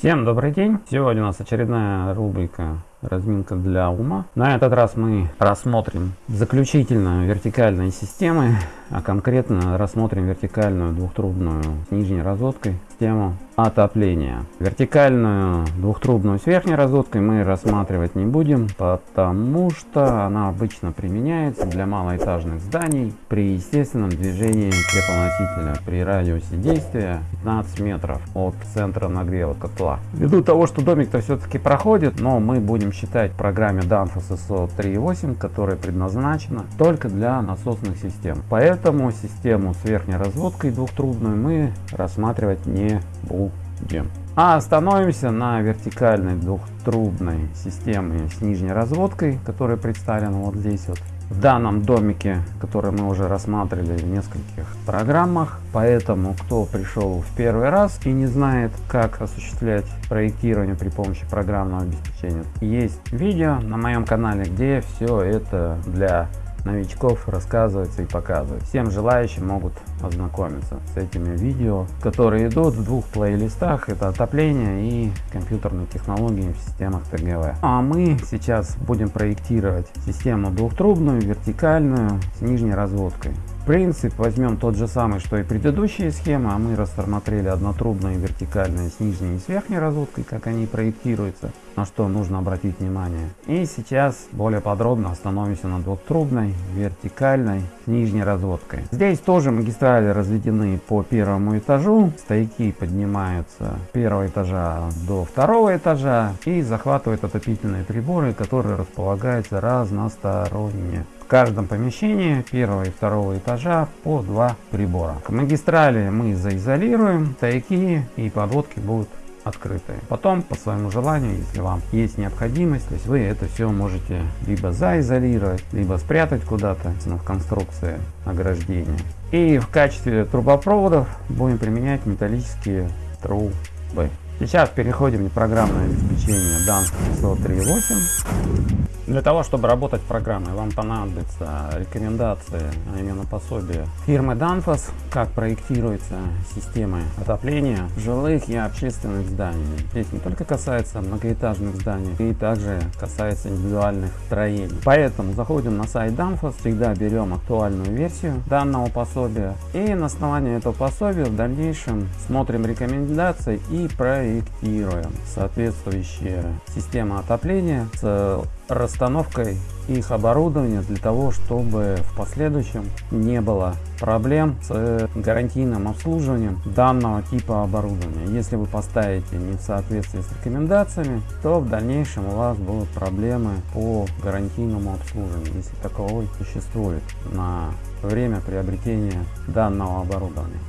Всем добрый день! Сегодня у нас очередная рубрика разминка для ума. На этот раз мы рассмотрим заключительно вертикальные системы, а конкретно рассмотрим вертикальную двухтрубную с нижней разводкой систему отопления. Вертикальную двухтрубную с верхней разводкой мы рассматривать не будем, потому что она обычно применяется для малоэтажных зданий при естественном движении теплоносителя при радиусе действия 15 метров от центра нагрева котла. Ввиду того, что домик-то все-таки проходит, но мы будем считать программе Danfoss ISO 3.8, которая предназначена только для насосных систем. Поэтому систему с верхней разводкой двухтрубную мы рассматривать не будем. А остановимся на вертикальной двухтрубной системе с нижней разводкой, которая представлена вот здесь вот в данном домике, который мы уже рассматривали в нескольких программах. Поэтому, кто пришел в первый раз и не знает, как осуществлять проектирование при помощи программного обеспечения, есть видео на моем канале, где все это для новичков рассказывается и показывать. Всем желающим могут ознакомиться с этими видео, которые идут в двух плейлистах. Это отопление и компьютерные технологии в системах ТГВ. А мы сейчас будем проектировать систему двухтрубную, вертикальную, с нижней разводкой. Принцип возьмем тот же самый, что и предыдущие схемы, а мы рассмотрели однотрубные вертикальные с нижней и с верхней разводкой, как они проектируются, на что нужно обратить внимание. И сейчас более подробно остановимся на двухтрубной вертикальной с нижней разводкой. Здесь тоже магистрали разведены по первому этажу, стояки поднимаются с первого этажа до второго этажа и захватывают отопительные приборы, которые располагаются разносторонне каждом помещении первого и второго этажа по два прибора. К магистрали мы заизолируем, стояки и подводки будут открытые. Потом, по своему желанию, если вам есть необходимость, то есть вы это все можете либо заизолировать, либо спрятать куда-то в конструкции ограждения. И в качестве трубопроводов будем применять металлические трубы. Сейчас переходим к программное обеспечение DANS 103.8. Для того, чтобы работать программой, вам понадобятся рекомендации, а именно пособие фирмы Danfoss, как проектируется системы отопления жилых и общественных зданий. Здесь не только касается многоэтажных зданий, и также касается индивидуальных строений. Поэтому заходим на сайт Danfoss, всегда берем актуальную версию данного пособия и на основании этого пособия в дальнейшем смотрим рекомендации и проектируем соответствующие системы отопления с расстановкой их оборудования для того, чтобы в последующем не было проблем с гарантийным обслуживанием данного типа оборудования. Если вы поставите не в соответствии с рекомендациями, то в дальнейшем у вас будут проблемы по гарантийному обслуживанию, если таковой существует на время приобретения данного оборудования.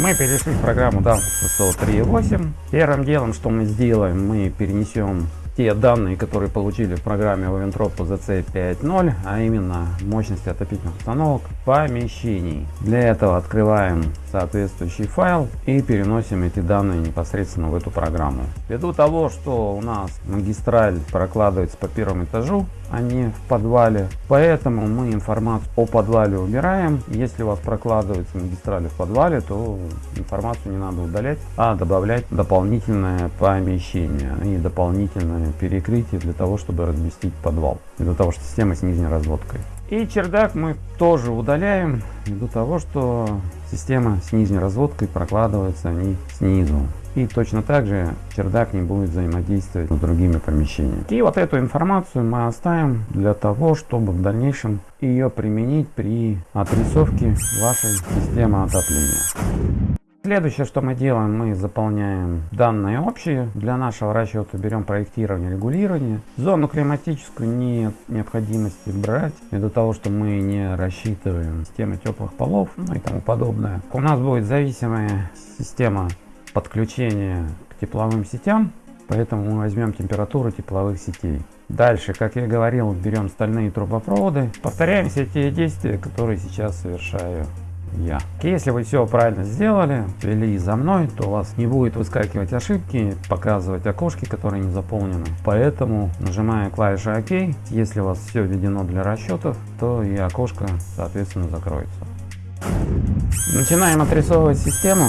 Мы перешли в программу DAF 3.8. Первым делом, что мы сделаем, мы перенесем те данные, которые получили в программе Oventrop ZC 5.0, а именно мощности отопительных установок помещений. Для этого открываем соответствующий файл и переносим эти данные непосредственно в эту программу. Ввиду того, что у нас магистраль прокладывается по первому этажу, не в подвале. Поэтому мы информацию о подвале убираем. Если у вас прокладывается магистрали в подвале, то информацию не надо удалять, а добавлять дополнительное помещение и дополнительное перекрытие для того, чтобы разместить подвал. Для того, что система с нижней разводкой. И чердак мы тоже удаляем ввиду того, что система с нижней разводкой прокладывается не снизу. И точно так же чердак не будет взаимодействовать с другими помещениями. И вот эту информацию мы оставим для того, чтобы в дальнейшем ее применить при отрисовке вашей системы отопления. Следующее, что мы делаем, мы заполняем данные общие. Для нашего расчета берем проектирование, регулирование. Зону климатическую нет необходимости брать, ввиду того, что мы не рассчитываем системы теплых полов ну и тому подобное. У нас будет зависимая система подключения к тепловым сетям, поэтому мы возьмем температуру тепловых сетей. Дальше, как я говорил, берем стальные трубопроводы. Повторяем все те действия, которые сейчас совершаю я. Если вы все правильно сделали, ввели за мной, то у вас не будет выскакивать ошибки, показывать окошки, которые не заполнены. Поэтому нажимая клавишу ОК, если у вас все введено для расчетов, то и окошко соответственно закроется. Начинаем отрисовывать систему.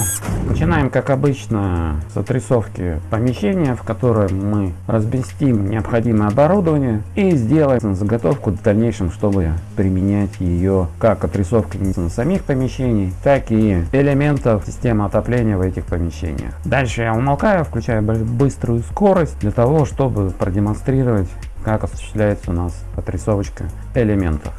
Начинаем, как обычно, с отрисовки помещения, в котором мы разместим необходимое оборудование и сделаем заготовку в дальнейшем, чтобы применять ее как отрисовка самих помещений, так и элементов системы отопления в этих помещениях. Дальше я умолкаю, включаю быструю скорость для того, чтобы продемонстрировать, как осуществляется у нас отрисовочка элементов.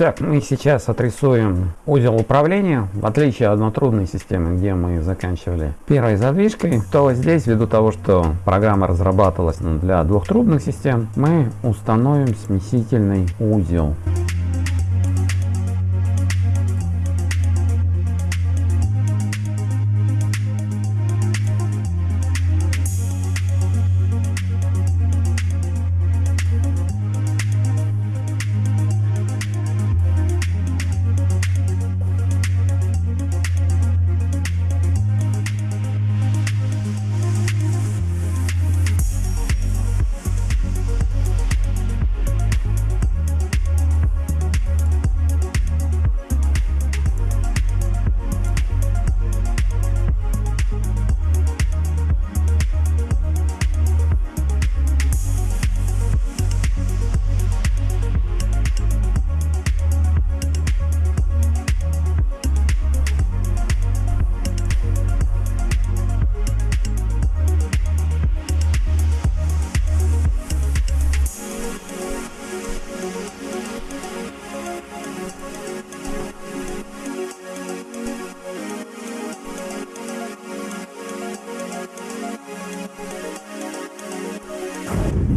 Итак, мы сейчас отрисуем узел управления. В отличие от однотрубной системы, где мы заканчивали первой задвижкой, то здесь, ввиду того, что программа разрабатывалась для двухтрубных систем, мы установим смесительный узел.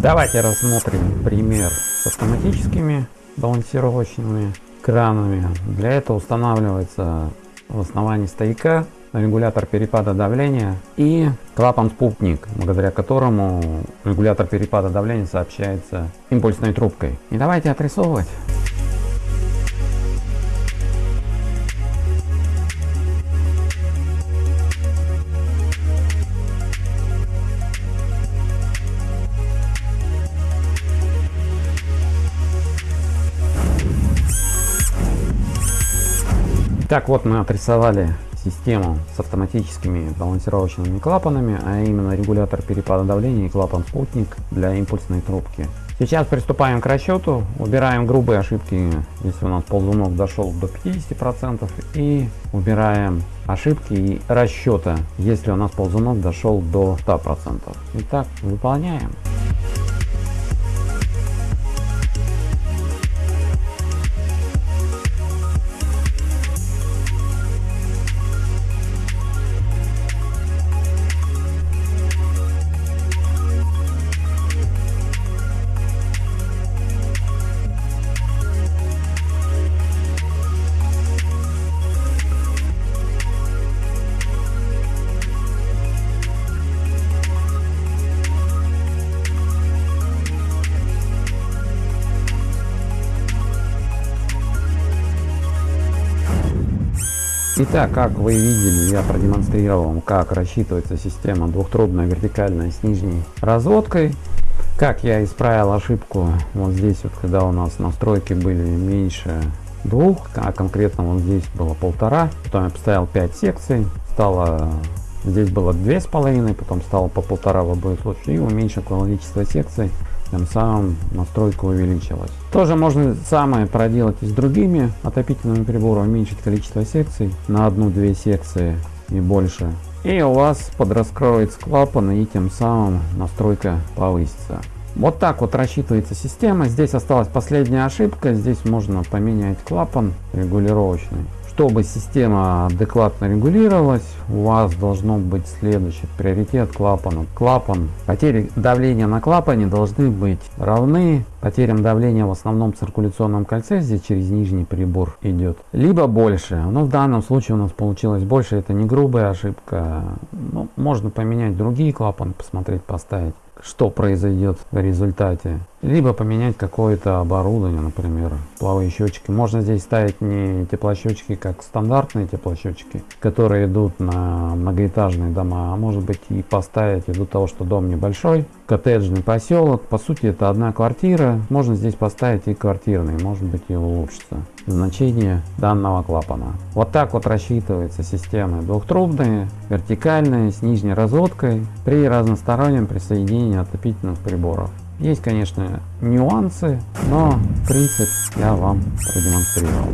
Давайте рассмотрим пример с автоматическими балансировочными кранами. Для этого устанавливается в основании стояка регулятор перепада давления и клапан-спутник, благодаря которому регулятор перепада давления сообщается импульсной трубкой. И давайте отрисовывать. Так вот мы отрисовали систему с автоматическими балансировочными клапанами, а именно регулятор перепада давления и клапан спутник для импульсной трубки. Сейчас приступаем к расчету, убираем грубые ошибки, если у нас ползунок дошел до 50% и убираем ошибки и расчета, если у нас ползунок дошел до 100%. Итак, выполняем. Итак, как вы видели, я продемонстрировал вам, как рассчитывается система двухтрубная вертикальная с нижней разводкой. Как я исправил ошибку вот здесь, вот когда у нас настройки были меньше двух, а конкретно вот здесь было полтора. Потом я поставил 5 секций, стало здесь было две с половиной, потом стало по полтора в обоих случаях и уменьшил количество секций тем самым настройка увеличилась. Тоже можно самое проделать и с другими отопительными приборами, уменьшить количество секций на одну-две секции и больше. И у вас подраскроется клапан и тем самым настройка повысится. Вот так вот рассчитывается система. Здесь осталась последняя ошибка. Здесь можно поменять клапан регулировочный. Чтобы система адекватно регулировалась, у вас должно быть следующий приоритет клапана. Клапан, потери давления на клапане должны быть равны потерям давления в основном циркуляционном кольце, здесь через нижний прибор идет, либо больше. Но в данном случае у нас получилось больше, это не грубая ошибка. Ну, можно поменять другие клапаны, посмотреть, поставить что произойдет в результате. Либо поменять какое-то оборудование, например, плавые счетчики. Можно здесь ставить не теплосчетчики, как стандартные теплосчетчики, которые идут на многоэтажные дома, а может быть и поставить из-за того, что дом небольшой, коттеджный поселок. По сути это одна квартира, можно здесь поставить и квартирный, может быть и улучшится значение данного клапана. Вот так вот рассчитывается системы двухтрубные, вертикальные, с нижней разводкой при разностороннем присоединении отопительных приборов. Есть, конечно, нюансы, но принцип я вам продемонстрировал.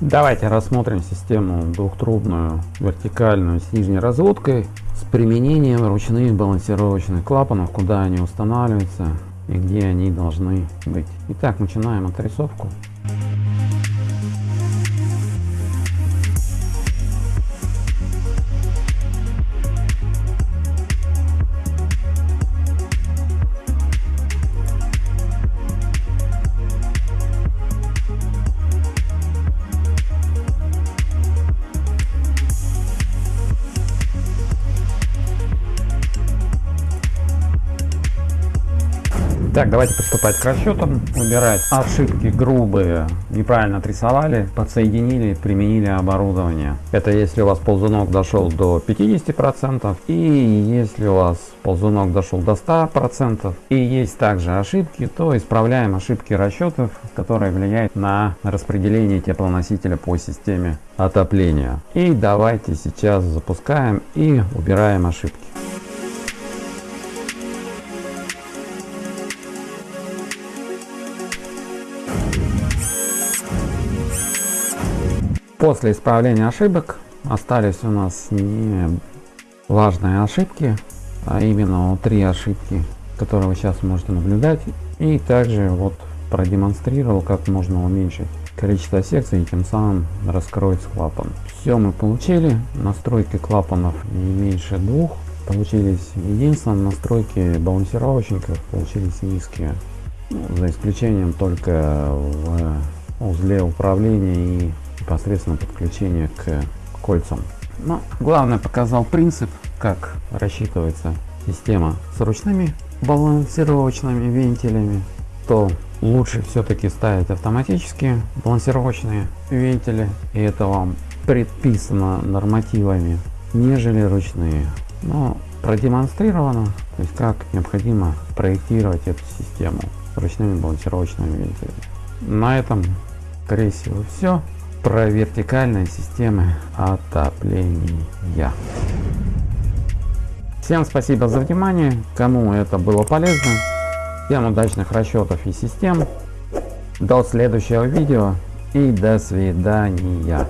Давайте рассмотрим систему двухтрубную, вертикальную с нижней разводкой с применением ручных балансировочных клапанов, куда они устанавливаются и где они должны быть. Итак, начинаем отрисовку. Так, давайте приступать к расчетам. Убирать ошибки грубые, неправильно отрисовали, подсоединили, применили оборудование. Это если у вас ползунок дошел до 50% и если у вас ползунок дошел до 100% и есть также ошибки, то исправляем ошибки расчетов, которые влияют на распределение теплоносителя по системе отопления. И давайте сейчас запускаем и убираем ошибки. После исправления ошибок остались у нас не важные ошибки, а именно три ошибки, которые вы сейчас можете наблюдать. И также вот продемонстрировал, как можно уменьшить количество секций и тем самым раскроется клапан. Все мы получили. Настройки клапанов не меньше двух. получились единственное настройки балансировочников получились низкие. Ну, за исключением только в узле управления и непосредственно подключения к кольцам. Но главное показал принцип, как рассчитывается система с ручными балансировочными вентилями, то лучше все-таки ставить автоматические балансировочные вентили, и это вам предписано нормативами, нежели ручные. Но продемонстрировано, то есть как необходимо проектировать эту систему с ручными балансировочными вентилями. На этом, скорее всего, все про вертикальные системы отопления. Всем спасибо за внимание, кому это было полезно. Всем удачных расчетов и систем. До следующего видео и до свидания.